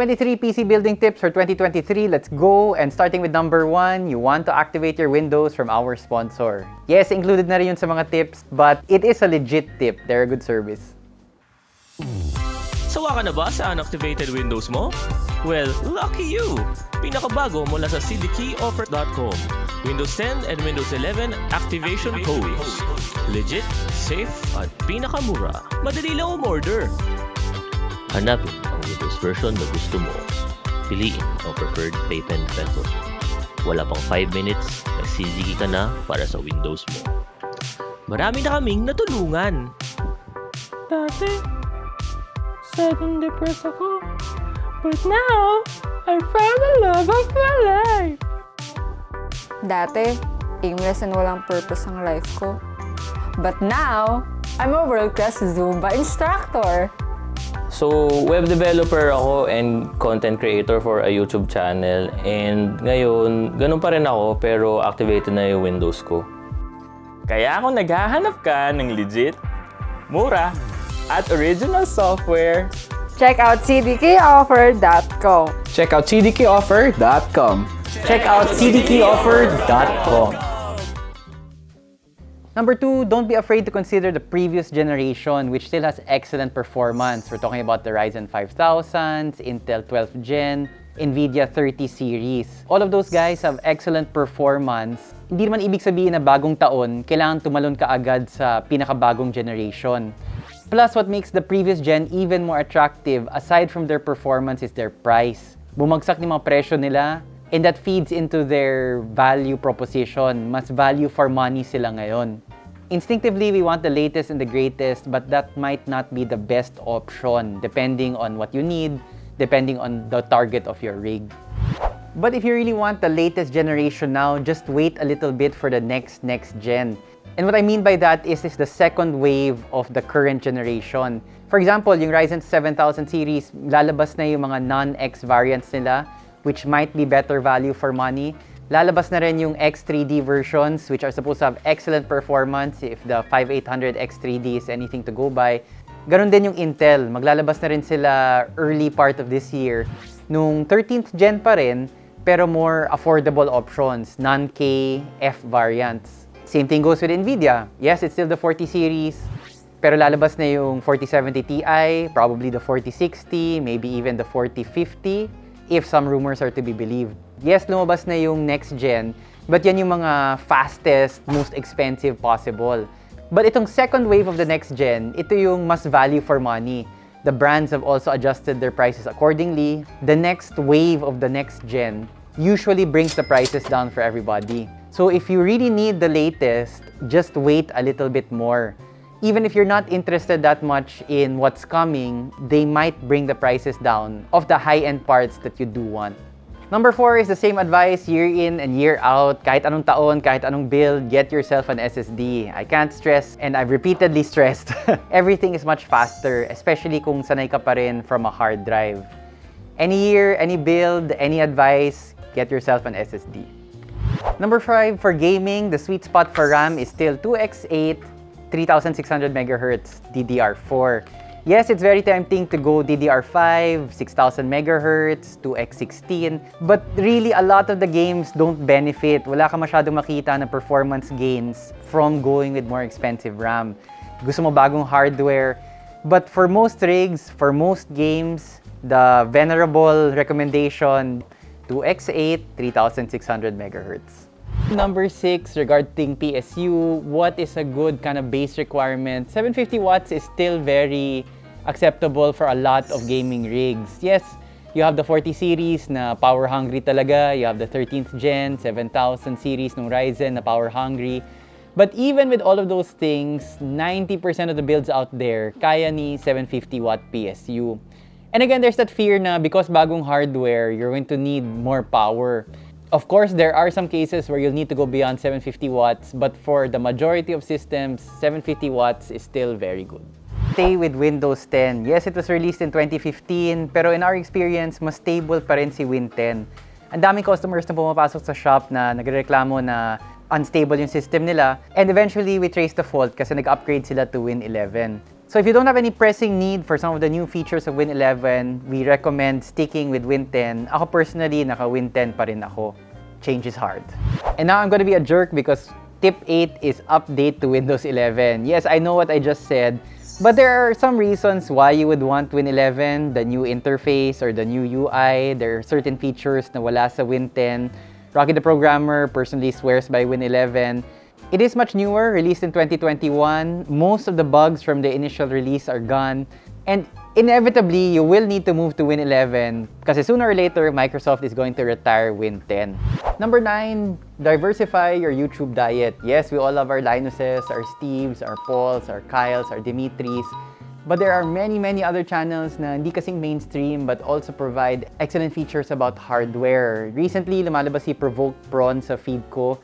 23 PC building tips for 2023. Let's go. And starting with number one, you want to activate your Windows from our sponsor. Yes, included na rin yun sa mga tips, but it is a legit tip. They're a good service. Sawa ka na ba sa unactivated Windows mo? Well, lucky you! Pinakabago mula sa cdkeyoffer.com. Windows 10 and Windows 11 activation codes. Legit, safe, at pinakamura. Madali lang umorder. Hanapin ang Windows version na gusto mo. Piliin ang preferred payment method. Wala pang 5 minutes, nagsisigi ka na para sa Windows mo. Marami na kaming natulungan. Dati, sad and depressed ako. But now, I found the love of my life. Dati, aimless and walang purpose ang life ko. But now, I'm a world-class Zumba instructor. So, web developer ako and content creator for a YouTube channel. And ngayon, ganun pa rin ako pero activated na yung Windows ko. Kaya kung naghahanap ka ng legit, mura, at original software, Check out cdkoffer.com. Check out cdkoffer.com. Check out cdkeyoffer.com. Number two, don't be afraid to consider the previous generation, which still has excellent performance. We're talking about the Ryzen 5000, Intel 12th Gen, NVIDIA 30 series. All of those guys have excellent performance. Hindi naman ibig sabihin na bagong taon, kailangan tumalon ka agad sa pinakabagong generation. Plus, what makes the previous gen even more attractive, aside from their performance, is their price. Bumagsak yung mga presyo nila, and that feeds into their value proposition. Mas value for money sila ngayon. Instinctively, we want the latest and the greatest, but that might not be the best option depending on what you need, depending on the target of your rig. But if you really want the latest generation now, just wait a little bit for the next next gen. And what I mean by that is, is the second wave of the current generation. For example, yung Ryzen 7000 series, lalabas na yung mga non-X variants nila, which might be better value for money. Lalabas na rin yung X3D versions, which are supposed to have excellent performance if the 5800 X3D is anything to go by. Ganon din yung Intel. Maglalabas na rin sila early part of this year nung 13th gen pa rin, pero more affordable options, non-K, F variants. Same thing goes with NVIDIA. Yes, it's still the 40 series, pero lalabas na yung 4070 Ti, probably the 4060, maybe even the 4050, if some rumors are to be believed. Yes, lumabas na yung next gen, but yan yung mga fastest, most expensive possible. But itong second wave of the next gen, ito yung mas value for money. The brands have also adjusted their prices accordingly. The next wave of the next gen usually brings the prices down for everybody. So if you really need the latest, just wait a little bit more. Even if you're not interested that much in what's coming, they might bring the prices down of the high-end parts that you do want. Number four is the same advice year in and year out. Kahit anong taon, kahit anong build, get yourself an SSD. I can't stress, and I've repeatedly stressed, everything is much faster, especially kung sanay ka pa rin from a hard drive. Any year, any build, any advice, get yourself an SSD. Number five, for gaming, the sweet spot for RAM is still 2x8, 3600 megahertz DDR4. Yes, it's very tempting to go DDR5, 6000 megahertz, 2x16, but really a lot of the games don't benefit. Wala ka masyadong makita na performance gains from going with more expensive RAM. Gusto mo bagong hardware. But for most rigs, for most games, the venerable recommendation 2x8, 3600 megahertz. Number six, regarding PSU, what is a good kind of base requirement? 750 watts is still very acceptable for a lot of gaming rigs. Yes, you have the 40 series na power hungry talaga. You have the 13th gen, 7000 series ng Ryzen na power hungry. But even with all of those things, 90% of the builds out there kaya ni 750 watt PSU. And again, there's that fear na because bagong hardware, you're going to need more power. Of course, there are some cases where you'll need to go beyond 750 watts, but for the majority of systems, 750 watts is still very good. Stay with Windows 10. Yes, it was released in 2015, pero in our experience, mas stable pa rin si Win 10. Ang daming customers na pumapasok sa shop na nagreklamo na unstable yung system nila. And eventually, we traced the fault kasi nag-upgrade sila to Win 11. So if you don't have any pressing need for some of the new features of Win 11, we recommend sticking with Win 10. Ako personally, naka Win 10 pa rin ako. Change is hard. And now I'm gonna be a jerk because tip 8 is update to Windows 11. Yes, I know what I just said, but there are some reasons why you would want Win 11, the new interface or the new UI. There are certain features na wala sa Win 10. Rocky the Programmer personally swears by Win 11. It is much newer, released in 2021. Most of the bugs from the initial release are gone. And inevitably, you will need to move to Win 11 because sooner or later, Microsoft is going to retire Win 10. Number 9, diversify your YouTube diet. Yes, we all love our Linuses, our Steves, our Pauls, our Kyles, our Dimitris. But there are many, many other channels na hindi kasing mainstream but also provide excellent features about hardware. Recently, lumalabas si Provoke Prawn sa feed ko.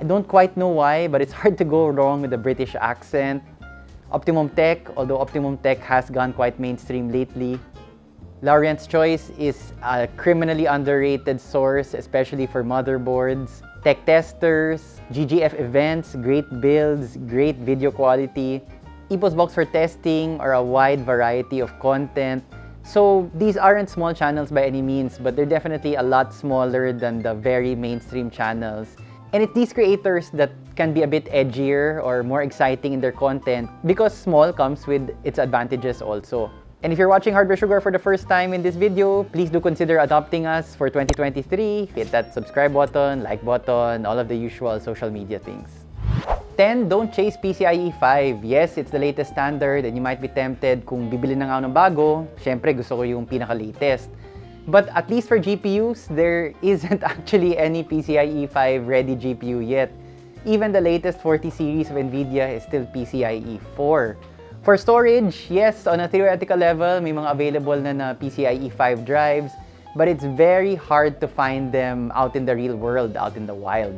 I don't quite know why, but it's hard to go wrong with the British accent. Optimum Tech, although Optimum Tech has gone quite mainstream lately. Larient's Choice is a criminally underrated source, especially for motherboards. Tech testers, GGF events, great builds, great video quality. Epos Box for testing or a wide variety of content. So these aren't small channels by any means, but they're definitely a lot smaller than the very mainstream channels. And it's these creators that can be a bit edgier or more exciting in their content because small comes with its advantages also. And if you're watching Hardware Sugar for the first time in this video, please do consider adopting us for 2023. Hit that subscribe button, like button, all of the usual social media things. 10. Don't chase PCIe 5. Yes, it's the latest standard and you might be tempted kung bibili na nga ng bago, syempre gusto ko yung pinaka-latest. But at least for GPUs, there isn't actually any PCIe 5 ready GPU yet. Even the latest 40 series of NVIDIA is still PCIe 4. For storage, yes, on a theoretical level, may mga available na na PCIe 5 drives, but it's very hard to find them out in the real world, out in the wild.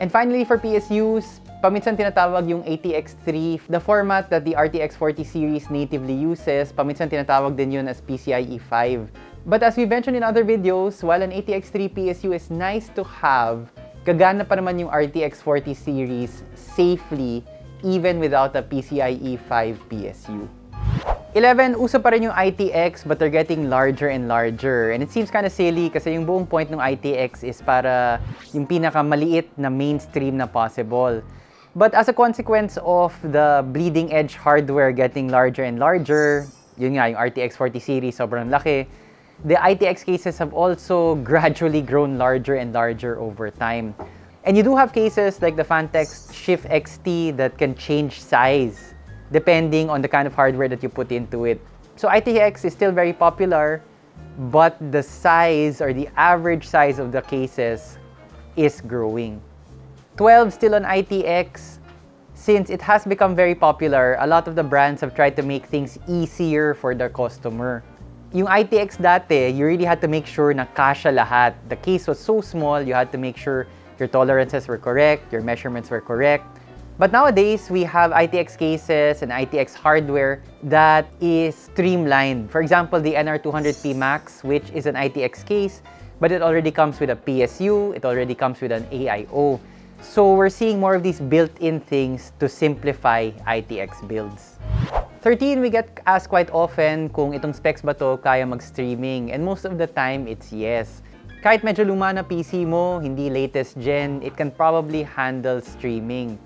And finally, for PSUs, paminsan tinatawag yung ATX3, the format that the RTX 40 series natively uses, paminsan tinatawag din yun as PCIe 5. But as we mentioned in other videos, while an ATX3 PSU is nice to have, gagana pa naman yung RTX 40 series safely even without a PCIe 5 PSU. 11, uso pa rin yung ITX but they're getting larger and larger. And it seems kind of silly kasi yung buong point ng ITX is para yung pinakamaliit na mainstream na possible. But as a consequence of the bleeding edge hardware getting larger and larger, yun nga, yung RTX 40 series sobrang laki, the ITX cases have also gradually grown larger and larger over time. And you do have cases like the Fantex Shift XT that can change size depending on the kind of hardware that you put into it. So ITX is still very popular, but the size or the average size of the cases is growing. 12 still on ITX. Since it has become very popular, a lot of the brands have tried to make things easier for their customer. Yung ITX dati, you really had to make sure na kasha lahat. The case was so small, you had to make sure your tolerances were correct, your measurements were correct. But nowadays, we have ITX cases and ITX hardware that is streamlined. For example, the NR200P Max, which is an ITX case, but it already comes with a PSU, it already comes with an AIO. So we're seeing more of these built-in things to simplify ITX builds. 13, we get asked quite often kung itong specs ba to kaya mag-streaming. And most of the time, it's yes. Kahit medyo luma na PC mo, hindi latest gen, it can probably handle streaming.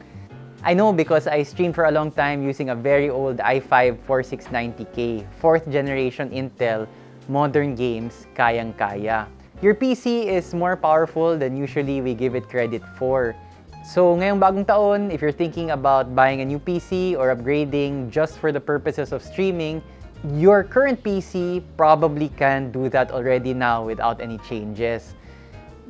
I know because I streamed for a long time using a very old i5 4690K, 4th generation Intel, modern games, kayang-kaya. Your PC is more powerful than usually we give it credit for. So ngayong bagong taon, if you're thinking about buying a new PC or upgrading just for the purposes of streaming, your current PC probably can do that already now without any changes.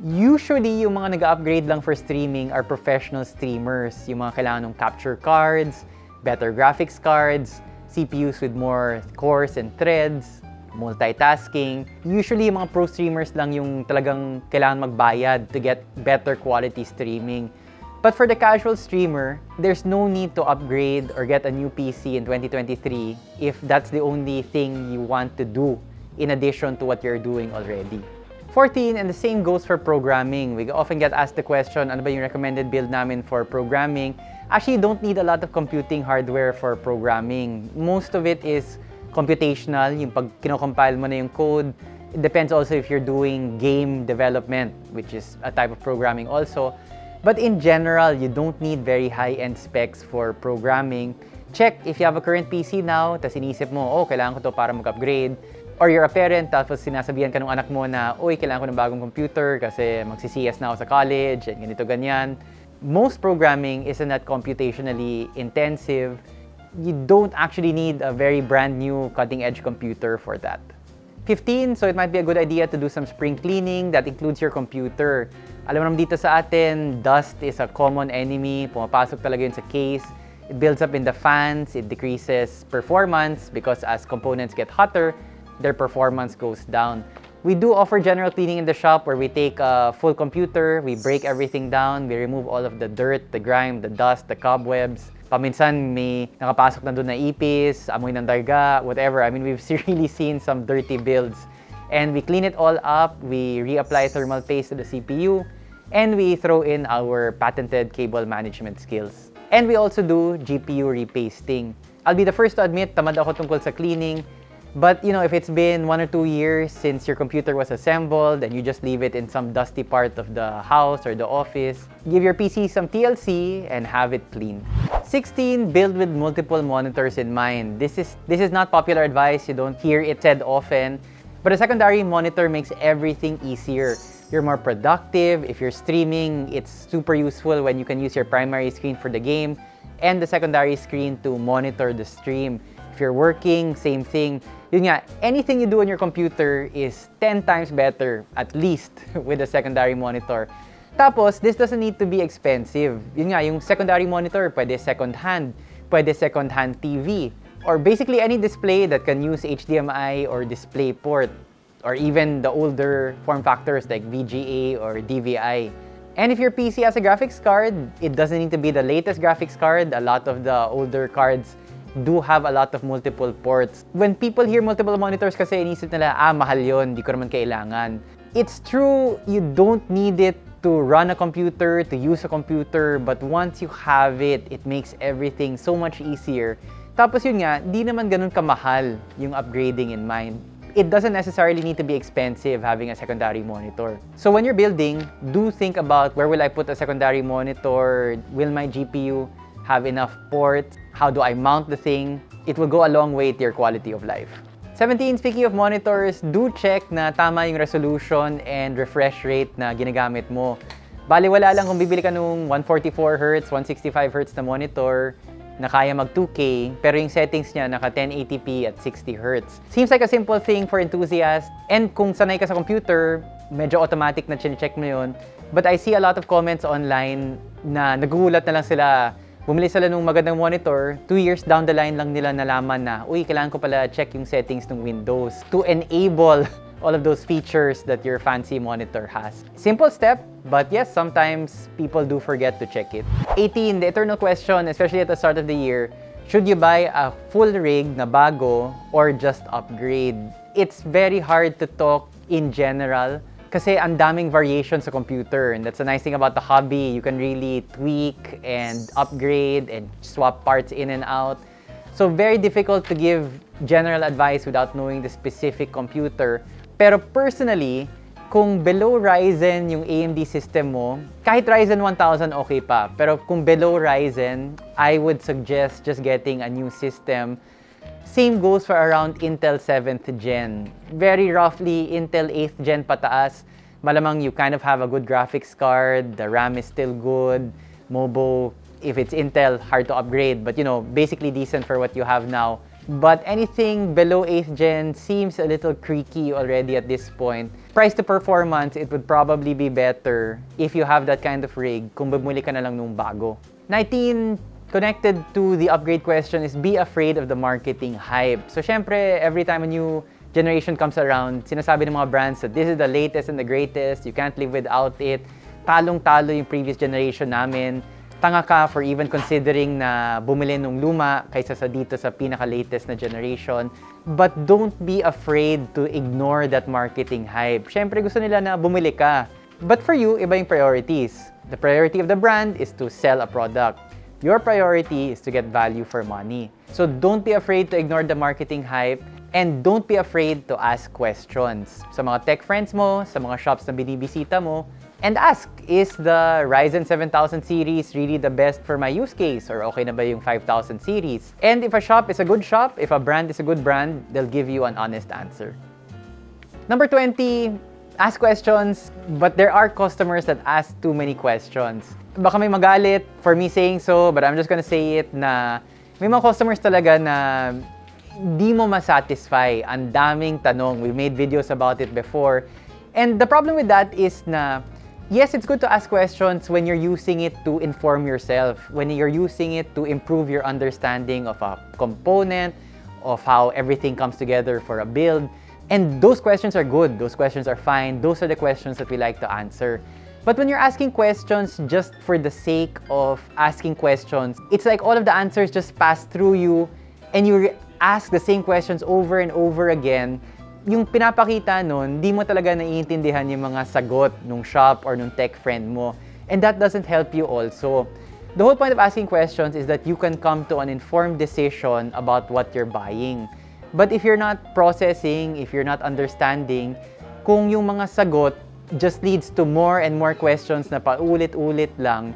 Usually, yung mga nag-upgrade lang for streaming are professional streamers. Yung mga kailangan ng capture cards, better graphics cards, CPUs with more cores and threads, multitasking. Usually, yung mga pro streamers lang yung talagang kailangan magbayad to get better quality streaming. But for the casual streamer, there's no need to upgrade or get a new PC in 2023 if that's the only thing you want to do in addition to what you're doing already. 14, and the same goes for programming. We often get asked the question, ano ba yung recommended build namin for programming? Actually, you don't need a lot of computing hardware for programming. Most of it is computational, yung pag kinocompile mo na yung code. It depends also if you're doing game development, which is a type of programming also. But in general, you don't need very high-end specs for programming. Check if you have a current PC now, tapos inisip mo, oh, kailangan ko to para mag-upgrade. Or you're a parent, tapos sinasabihan ka ng anak mo na, uy, kailangan ko ng bagong computer kasi magsi-CS na ako sa college, and ganito, ganyan. Most programming isn't that computationally intensive. You don't actually need a very brand new cutting-edge computer for that. 15, so it might be a good idea to do some spring cleaning that includes your computer. Alam naman dito sa atin, dust is a common enemy. Pumapasok talaga yun sa case. It builds up in the fans, it decreases performance because as components get hotter, their performance goes down. We do offer general cleaning in the shop where we take a full computer, we break everything down, we remove all of the dirt, the grime, the dust, the cobwebs. Paminsan may nakapasok na doon na ipis, amoy ng darga, whatever. I mean, we've really seen some dirty builds. And we clean it all up, we reapply thermal paste to the CPU, and we throw in our patented cable management skills. And we also do GPU repasting. I'll be the first to admit, tamad ako tungkol sa cleaning. But you know, if it's been one or two years since your computer was assembled and you just leave it in some dusty part of the house or the office, give your PC some TLC and have it clean. 16, build with multiple monitors in mind. This is this is not popular advice, you don't hear it said often, but a secondary monitor makes everything easier. You're more productive. If you're streaming, it's super useful when you can use your primary screen for the game and the secondary screen to monitor the stream. If you're working, same thing. Yun nga, anything you do on your computer is 10 times better, at least, with a secondary monitor. Tapos, this doesn't need to be expensive. Yun nga, yung secondary monitor, pwede second hand, pwede second hand TV, or basically any display that can use HDMI or DisplayPort, or even the older form factors like VGA or DVI. And if your PC has a graphics card, it doesn't need to be the latest graphics card. A lot of the older cards do have a lot of multiple ports. When people hear multiple monitors kasi inisip nila, ah, mahal yon, di ko naman kailangan. It's true, you don't need it to run a computer, to use a computer, but once you have it, it makes everything so much easier. Tapos yun nga, di naman ganun kamahal yung upgrading in mind. It doesn't necessarily need to be expensive having a secondary monitor. So when you're building, do think about where will I put a secondary monitor? Will my GPU have enough ports? How do I mount the thing? It will go a long way to your quality of life. 17, speaking of monitors, do check na tama yung resolution and refresh rate na ginagamit mo. Bali, wala lang kung bibili ka nung 144Hz, 165Hz na monitor na kaya mag 2K, pero yung settings niya naka 1080p at 60Hz. Seems like a simple thing for enthusiasts, and kung sanay ka sa computer, medyo automatic na check mo yun. But I see a lot of comments online na nagugulat na lang sila Bumili sila ng magandang monitor, two years down the line lang nila nalaman na, uy, kailangan ko pala check yung settings ng Windows to enable all of those features that your fancy monitor has. Simple step, but yes, sometimes people do forget to check it. 18, the eternal question, especially at the start of the year, should you buy a full rig na bago or just upgrade? It's very hard to talk in general kasi ang daming variation sa computer. And that's the nice thing about the hobby. You can really tweak and upgrade and swap parts in and out. So very difficult to give general advice without knowing the specific computer. Pero personally, kung below Ryzen yung AMD system mo, kahit Ryzen 1000 okay pa. Pero kung below Ryzen, I would suggest just getting a new system Same goes for around Intel 7th Gen. Very roughly, Intel 8th Gen pataas. Malamang you kind of have a good graphics card, the RAM is still good, Mobo, if it's Intel, hard to upgrade, but you know, basically decent for what you have now. But anything below 8th gen seems a little creaky already at this point. Price to performance, it would probably be better if you have that kind of rig kung bumuli ka na lang nung bago. 19, connected to the upgrade question is be afraid of the marketing hype. So syempre, every time a new generation comes around, sinasabi ng mga brands that this is the latest and the greatest, you can't live without it. Talong-talo yung previous generation namin. tanga ka for even considering na bumili nung luma kaysa sa dito sa pinaka-latest na generation. But don't be afraid to ignore that marketing hype. Siyempre, gusto nila na bumili ka. But for you, iba yung priorities. The priority of the brand is to sell a product. Your priority is to get value for money. So don't be afraid to ignore the marketing hype and don't be afraid to ask questions. Sa mga tech friends mo, sa mga shops na binibisita mo, and ask, is the Ryzen 7000 series really the best for my use case? Or okay na ba yung 5000 series? And if a shop is a good shop, if a brand is a good brand, they'll give you an honest answer. Number 20, ask questions, but there are customers that ask too many questions. Baka may magalit for me saying so, but I'm just gonna say it na may mga customers talaga na di mo masatisfy. Ang daming tanong. We made videos about it before. And the problem with that is na, yes, it's good to ask questions when you're using it to inform yourself, when you're using it to improve your understanding of a component, of how everything comes together for a build. And those questions are good. Those questions are fine. Those are the questions that we like to answer. But when you're asking questions just for the sake of asking questions, it's like all of the answers just pass through you and you ask the same questions over and over again. Yung pinapakita nun, di mo talaga naiintindihan yung mga sagot nung shop or nung tech friend mo. And that doesn't help you also. The whole point of asking questions is that you can come to an informed decision about what you're buying. But if you're not processing, if you're not understanding, kung yung mga sagot just leads to more and more questions na paulit-ulit lang,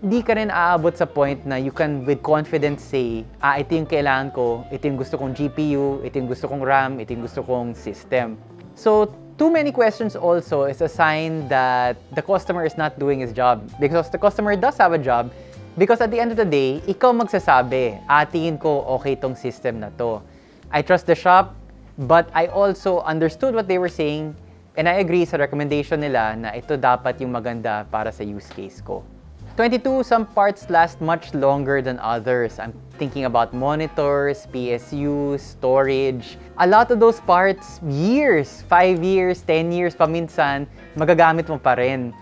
di ka rin aabot sa point na you can with confidence say, ah, ito yung kailangan ko, ito yung gusto kong GPU, ito yung gusto kong RAM, ito yung gusto kong system. So, too many questions also is a sign that the customer is not doing his job. Because the customer does have a job, because at the end of the day, ikaw magsasabi, ah, tingin ko okay tong system na to. I trust the shop, but I also understood what they were saying and I agree sa recommendation nila na ito dapat yung maganda para sa use case ko. 22, some parts last much longer than others. I'm thinking about monitors, PSUs, storage. A lot of those parts, years, 5 years, 10 years paminsan, magagamit mo pa rin.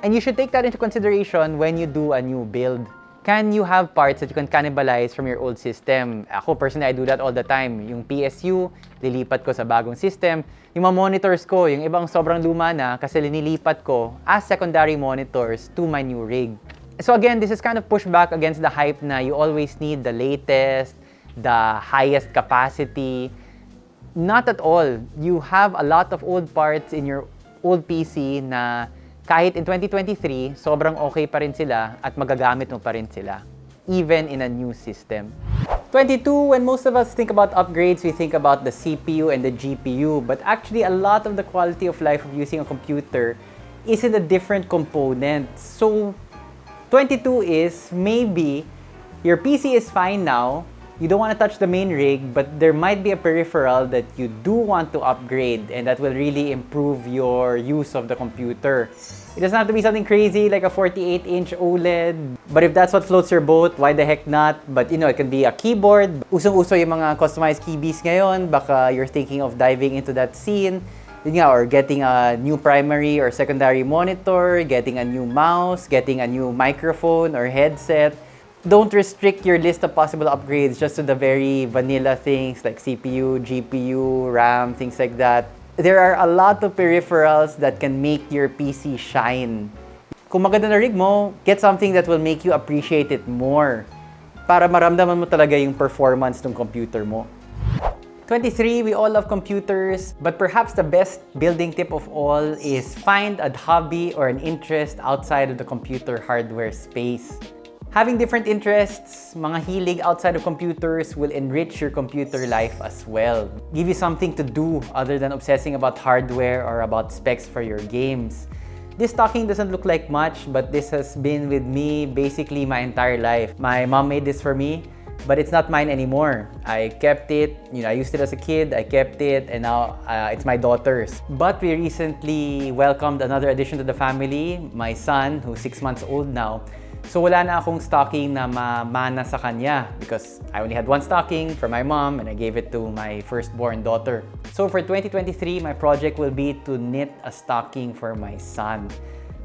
And you should take that into consideration when you do a new build. Can you have parts that you can cannibalize from your old system? Ako, personally, I do that all the time. Yung PSU, lilipat ko sa bagong system. Yung mga monitors ko, yung ibang sobrang luma na kasi linilipat ko as secondary monitors to my new rig. So again, this is kind of pushback against the hype na you always need the latest, the highest capacity. Not at all. You have a lot of old parts in your old PC na kahit in 2023, sobrang okay pa rin sila at magagamit mo pa rin sila, even in a new system. 22, when most of us think about upgrades, we think about the CPU and the GPU, but actually a lot of the quality of life of using a computer is in the different components. So 22 is maybe your PC is fine now, you don't want to touch the main rig, but there might be a peripheral that you do want to upgrade and that will really improve your use of the computer. It doesn't have to be something crazy like a 48-inch OLED. But if that's what floats your boat, why the heck not? But you know, it can be a keyboard. Usong-uso yung mga customized keybies ngayon. Baka you're thinking of diving into that scene. Yun nga, or getting a new primary or secondary monitor, getting a new mouse, getting a new microphone or headset don't restrict your list of possible upgrades just to the very vanilla things like CPU, GPU, RAM, things like that. There are a lot of peripherals that can make your PC shine. Kung maganda na rig mo, get something that will make you appreciate it more para maramdaman mo talaga yung performance ng computer mo. 23, we all love computers, but perhaps the best building tip of all is find a hobby or an interest outside of the computer hardware space. Having different interests, mga hilig outside of computers will enrich your computer life as well. Give you something to do other than obsessing about hardware or about specs for your games. This talking doesn't look like much, but this has been with me basically my entire life. My mom made this for me, but it's not mine anymore. I kept it, you know, I used it as a kid, I kept it, and now uh, it's my daughter's. But we recently welcomed another addition to the family, my son, who's six months old now. So wala na akong stocking na mamana sa kanya because I only had one stocking for my mom and I gave it to my firstborn daughter. So for 2023, my project will be to knit a stocking for my son.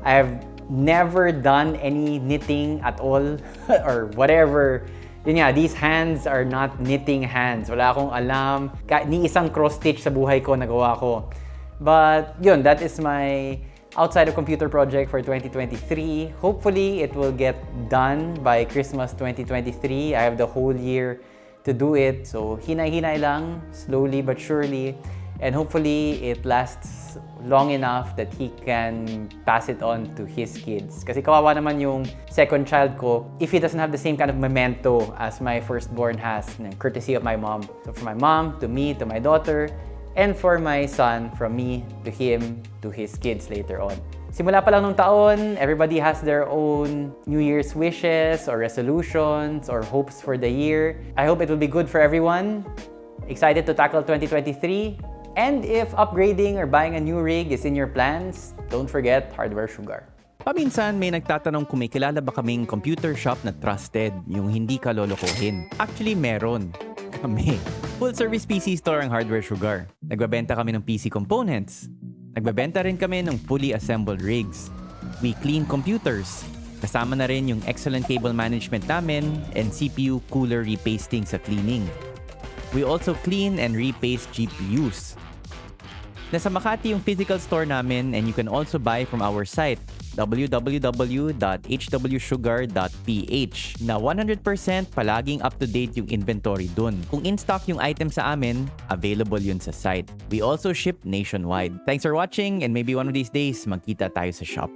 I have never done any knitting at all or whatever. Yun nga, these hands are not knitting hands. Wala akong alam. Ni isang cross-stitch sa buhay ko nagawa ko. But yun, that is my outside of computer project for 2023. Hopefully, it will get done by Christmas 2023. I have the whole year to do it. So, hinay-hinay lang, slowly but surely. And hopefully, it lasts long enough that he can pass it on to his kids. Kasi kawawa naman yung second child ko if he doesn't have the same kind of memento as my firstborn has, courtesy of my mom. So for my mom, to me, to my daughter, and for my son, from me to him, to his kids later on. Simula pa lang nung taon, everybody has their own New Year's wishes or resolutions or hopes for the year. I hope it will be good for everyone. Excited to tackle 2023. And if upgrading or buying a new rig is in your plans, don't forget Hardware Sugar. Paminsan may nagtatanong kung may kilala ba kaming computer shop na trusted, yung hindi ka lolokohin. Actually, meron. Kami. Full service PC store ang Hardware Sugar. Nagbabenta kami ng PC components. Nagbabenta rin kami ng fully assembled rigs. We clean computers. Kasama na rin yung excellent cable management namin and CPU cooler repasting sa cleaning. We also clean and repaste GPUs. Nasa Makati yung physical store namin and you can also buy from our site www.hwsugar.ph na 100% palaging up-to-date yung inventory dun. Kung in-stock yung item sa amin, available yun sa site. We also ship nationwide. Thanks for watching and maybe one of these days magkita tayo sa shop.